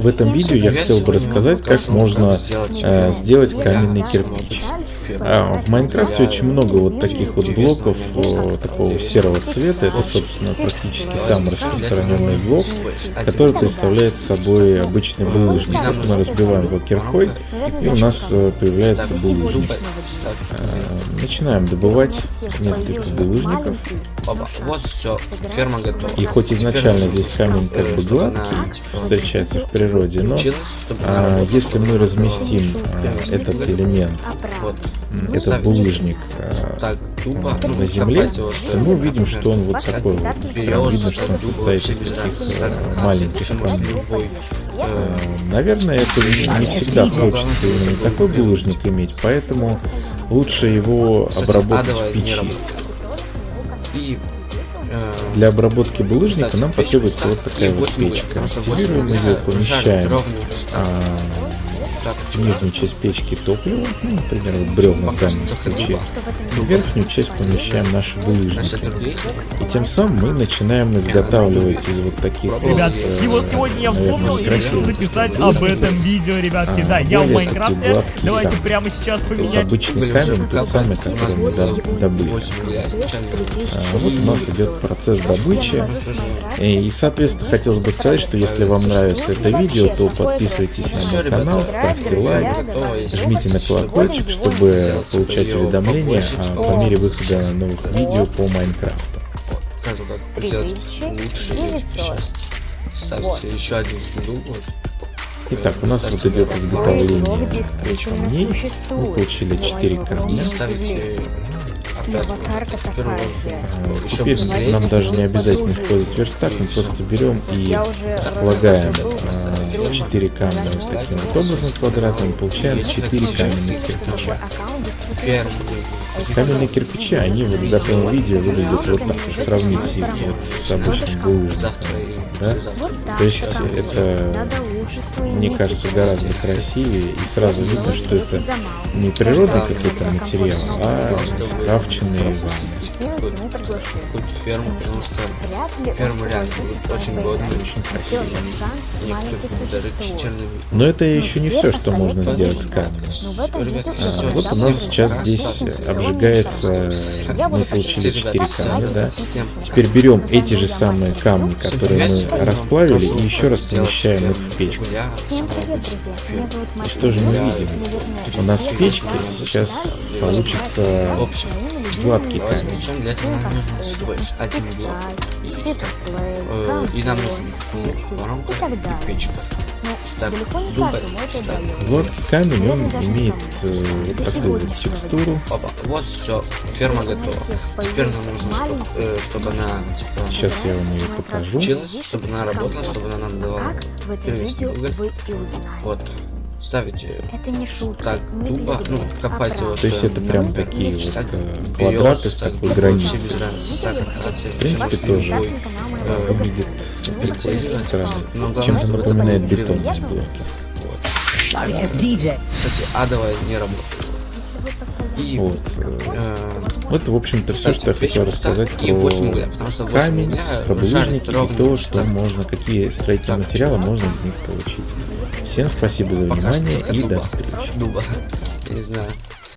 В этом видео я хотел бы рассказать, как можно э, сделать каменный кирпич. А, в Майнкрафте очень много вот таких вот блоков о, такого серого цвета. Это, собственно, практически самый распространенный блок, который представляет собой обычный булыжник. Вот мы разбиваем его кирхой, и у нас э, появляется булыжник. А, начинаем добывать несколько булыжников. Вот все, ферма готова. И хоть изначально здесь камень как бы гладкий, встречается в природе, но а, если мы разместим а, этот элемент, этот булыжник а, на земле, то мы увидим, что он вот такой вот. Прям видно, что он состоит из таких а, маленьких камней. А, наверное, это не всегда хочется именно такой булыжник иметь, поэтому лучше его обработать в печи. Для обработки булыжника нам потребуется вот такая вот печка. Активируем ее, помещаем нижнюю часть печки топливо, ну, например, вот бревна в данном случае. В верхнюю часть помещаем наши булыжники. И тем самым мы начинаем изготавливать из вот таких Ребят, вот, и вот сегодня я вспомнил и решил записать об этом видео, ребятки. А, да, я в Майнкрафте. Гладкие, Давайте да. прямо сейчас поменять. Обычный камень, тот самый, который мы добыли. А, вот у нас идет процесс добычи. И, соответственно, хотелось бы сказать, что если вам нравится это видео, то подписывайтесь на мой канал, ставьте лайк, жмите на колокольчик, чтобы получать уведомления по мере выхода новых видео по Майнкрафту. Покажу, как лучше. Ставьте еще один сундук. Итак, у нас вот идет изготовление камней. Мы получили 4 камня. Теперь нам даже не обязательно использовать верстак, мы просто берем и располагаем 4 камня вот таким вот образом квадратным, получаем 4 каменных кирпича. Каменные кирпичи, они вот в готовом виде выглядят вот так вот, сравните вот с обычным булыжником. Да? То есть это, мне кажется, гораздо красивее и сразу видно, что это не природный какой-то материал, а скрафченный вами какую-то ферму, потому что ферма реально очень годная, очень красивая. Но это еще не все, что можно сделать с камнем. А, вот у нас сейчас здесь обжигается, мы получили 4 камня, да. Теперь берем эти же самые камни, которые мы расплавили, и еще раз помещаем их в печку. И что же мы видим? У нас в печке сейчас получится гладкий камень. Причем для этого нам нужен всего лишь один блок. И, э, и нам нужен воронка и печка. Так, дубай. Вот камень, он имеет э, вот такую вот текстуру. Опа, вот все, ферма готова. Теперь нам нужно, чтобы, э, чтобы она типа, Сейчас я вам ее покажу. Училась, чтобы она работала, чтобы она нам давала первичный уголь. Вот ставите это не шутка. так тупо, ну, копать его. То есть это прям такие вот э, квадраты с такой границей. В принципе, тоже э, выглядит прикольно. Ну, Чем-то напоминает бетонные блоки. Кстати, адовая не работает. И вот. Э, вот, в общем-то, все, что я хотел рассказать про камень, про булыжники и то, что можно, какие строительные материалы можно из них получить. Всем спасибо за внимание и до встречи. Не знаю.